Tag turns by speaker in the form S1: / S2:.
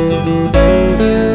S1: you